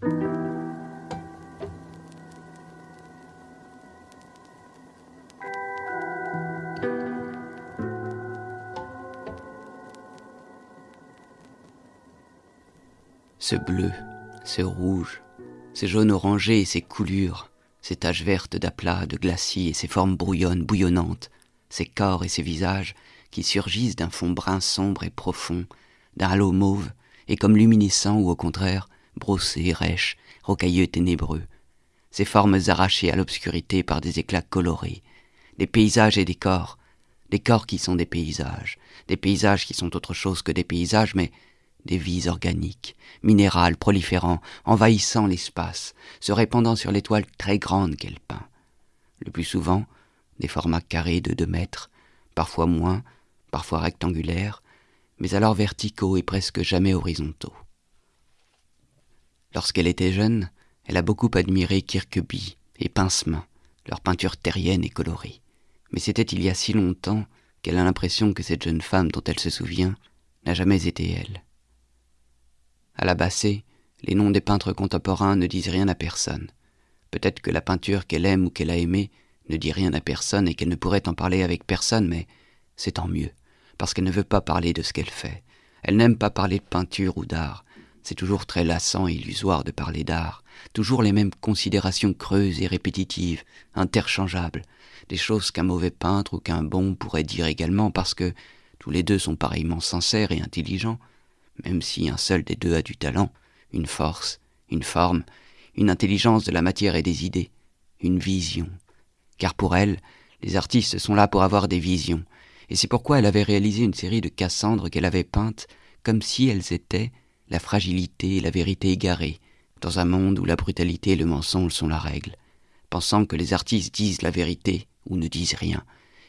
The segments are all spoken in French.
Ce bleu, ce rouge, ces jaunes orangés et ces coulures, ces taches vertes d'aplat, de glacis et ces formes brouillonnes, bouillonnantes, ces corps et ces visages qui surgissent d'un fond brun sombre et profond, d'un halo mauve, et comme luminescents ou au contraire, brossés, rêches, rocailleux, ténébreux, ces formes arrachées à l'obscurité par des éclats colorés, des paysages et des corps, des corps qui sont des paysages, des paysages qui sont autre chose que des paysages, mais des vies organiques, minérales, proliférant, envahissant l'espace, se répandant sur l'étoile très grande qu'elle peint. Le plus souvent, des formats carrés de deux mètres, parfois moins, parfois rectangulaires, mais alors verticaux et presque jamais horizontaux. Lorsqu'elle était jeune, elle a beaucoup admiré Kirkeby et Pincemin, leur peinture terrienne et colorée. Mais c'était il y a si longtemps qu'elle a l'impression que cette jeune femme dont elle se souvient n'a jamais été elle. À la Bassée, les noms des peintres contemporains ne disent rien à personne. Peut-être que la peinture qu'elle aime ou qu'elle a aimée ne dit rien à personne et qu'elle ne pourrait en parler avec personne, mais c'est tant mieux, parce qu'elle ne veut pas parler de ce qu'elle fait. Elle n'aime pas parler de peinture ou d'art. C'est toujours très lassant et illusoire de parler d'art. Toujours les mêmes considérations creuses et répétitives, interchangeables, des choses qu'un mauvais peintre ou qu'un bon pourrait dire également parce que tous les deux sont pareillement sincères et intelligents, même si un seul des deux a du talent, une force, une forme, une intelligence de la matière et des idées, une vision. Car pour elle, les artistes sont là pour avoir des visions, et c'est pourquoi elle avait réalisé une série de Cassandres qu'elle avait peintes comme si elles étaient la fragilité et la vérité égarées, dans un monde où la brutalité et le mensonge sont la règle, pensant que les artistes disent la vérité ou ne disent rien,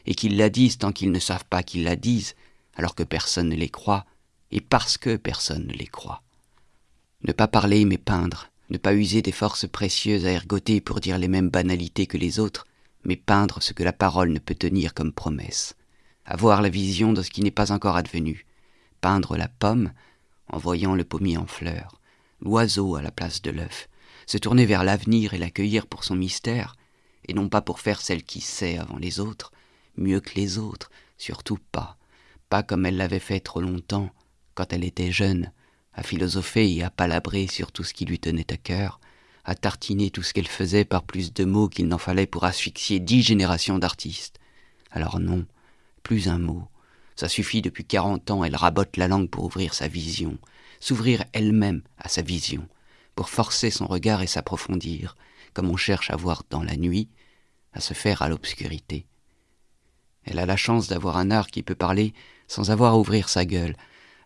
et qu'ils la disent tant qu'ils ne savent pas qu'ils la disent, alors que personne ne les croit, et parce que personne ne les croit. Ne pas parler mais peindre, ne pas user des forces précieuses à ergoter pour dire les mêmes banalités que les autres, mais peindre ce que la parole ne peut tenir comme promesse. Avoir la vision de ce qui n'est pas encore advenu. Peindre la pomme en voyant le pommier en fleurs, l'oiseau à la place de l'œuf, se tourner vers l'avenir et l'accueillir pour son mystère, et non pas pour faire celle qui sait avant les autres, mieux que les autres, surtout pas, pas comme elle l'avait fait trop longtemps, quand elle était jeune, à philosopher et à palabrer sur tout ce qui lui tenait à cœur, à tartiner tout ce qu'elle faisait par plus de mots qu'il n'en fallait pour asphyxier dix générations d'artistes. Alors non, plus un mot. Ça suffit depuis quarante ans, elle rabote la langue pour ouvrir sa vision, s'ouvrir elle-même à sa vision, pour forcer son regard et s'approfondir, comme on cherche à voir dans la nuit, à se faire à l'obscurité. Elle a la chance d'avoir un art qui peut parler sans avoir à ouvrir sa gueule,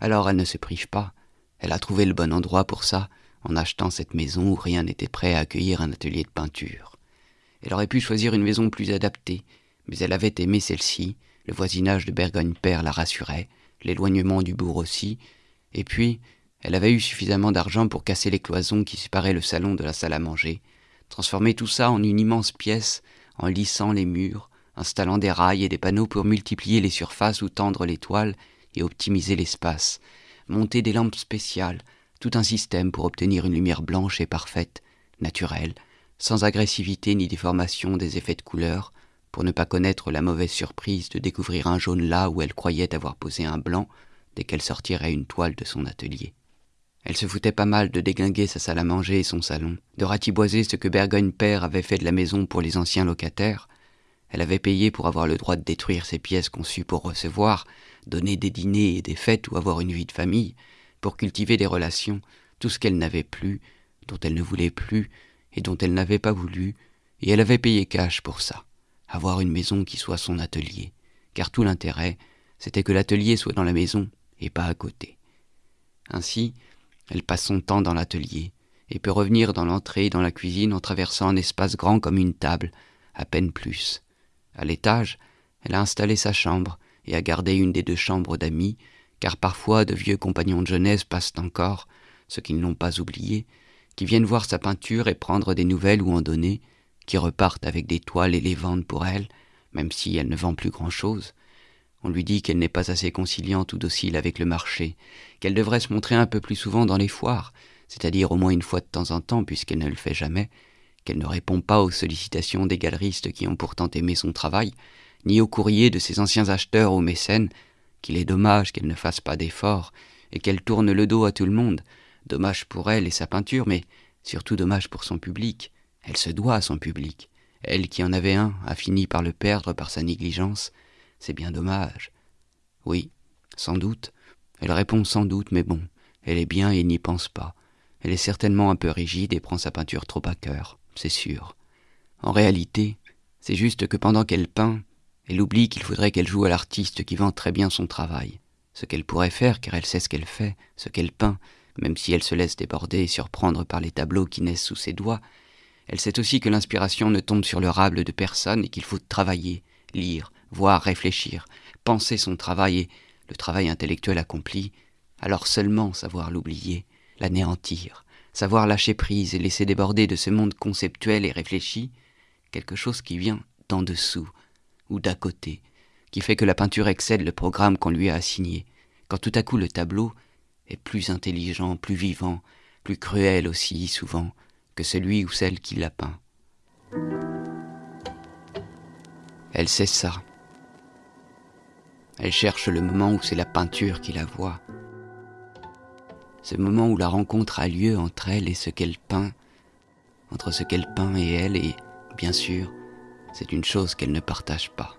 alors elle ne se prive pas. Elle a trouvé le bon endroit pour ça, en achetant cette maison où rien n'était prêt à accueillir un atelier de peinture. Elle aurait pu choisir une maison plus adaptée, mais elle avait aimé celle-ci, le voisinage de Bergogne-Père la rassurait, l'éloignement du bourg aussi, et puis elle avait eu suffisamment d'argent pour casser les cloisons qui séparaient le salon de la salle à manger, transformer tout ça en une immense pièce, en lissant les murs, installant des rails et des panneaux pour multiplier les surfaces ou tendre les toiles, et optimiser l'espace, monter des lampes spéciales, tout un système pour obtenir une lumière blanche et parfaite, naturelle, sans agressivité ni déformation des effets de couleur, pour ne pas connaître la mauvaise surprise de découvrir un jaune là où elle croyait avoir posé un blanc dès qu'elle sortirait une toile de son atelier. Elle se foutait pas mal de déglinguer sa salle à manger et son salon, de ratiboiser ce que Bergogne Père avait fait de la maison pour les anciens locataires. Elle avait payé pour avoir le droit de détruire ces pièces conçues pour recevoir, donner des dîners et des fêtes ou avoir une vie de famille, pour cultiver des relations, tout ce qu'elle n'avait plus, dont elle ne voulait plus, et dont elle n'avait pas voulu, et elle avait payé cash pour ça, avoir une maison qui soit son atelier, car tout l'intérêt, c'était que l'atelier soit dans la maison et pas à côté. Ainsi, elle passe son temps dans l'atelier, et peut revenir dans l'entrée et dans la cuisine en traversant un espace grand comme une table, à peine plus. À l'étage, elle a installé sa chambre, et à garder une des deux chambres d'amis, car parfois de vieux compagnons de jeunesse passent encore, ceux qui ne l'ont pas oublié, qui viennent voir sa peinture et prendre des nouvelles ou en donner, qui repartent avec des toiles et les vendent pour elle, même si elle ne vend plus grand-chose. On lui dit qu'elle n'est pas assez conciliante ou docile avec le marché, qu'elle devrait se montrer un peu plus souvent dans les foires, c'est-à-dire au moins une fois de temps en temps, puisqu'elle ne le fait jamais, qu'elle ne répond pas aux sollicitations des galeristes qui ont pourtant aimé son travail, ni aux courriers de ses anciens acheteurs ou mécènes, qu'il est dommage qu'elle ne fasse pas d'efforts, et qu'elle tourne le dos à tout le monde, dommage pour elle et sa peinture, mais surtout dommage pour son public. Elle se doit à son public. Elle qui en avait un a fini par le perdre par sa négligence. C'est bien dommage. Oui, sans doute. Elle répond sans doute, mais bon, elle est bien et n'y pense pas. Elle est certainement un peu rigide et prend sa peinture trop à cœur, c'est sûr. En réalité, c'est juste que pendant qu'elle peint, elle oublie qu'il faudrait qu'elle joue à l'artiste qui vend très bien son travail. Ce qu'elle pourrait faire, car elle sait ce qu'elle fait, ce qu'elle peint, même si elle se laisse déborder et surprendre par les tableaux qui naissent sous ses doigts, elle sait aussi que l'inspiration ne tombe sur le rable de personne et qu'il faut travailler, lire, voir, réfléchir, penser son travail et, le travail intellectuel accompli, alors seulement savoir l'oublier, l'anéantir, savoir lâcher prise et laisser déborder de ce monde conceptuel et réfléchi quelque chose qui vient d'en dessous ou d'à côté, qui fait que la peinture excède le programme qu'on lui a assigné, quand tout à coup le tableau est plus intelligent, plus vivant, plus cruel aussi souvent que celui ou celle qui l'a peint. Elle sait ça. Elle cherche le moment où c'est la peinture qui la voit. Ce moment où la rencontre a lieu entre elle et ce qu'elle peint, entre ce qu'elle peint et elle, et bien sûr, c'est une chose qu'elle ne partage pas.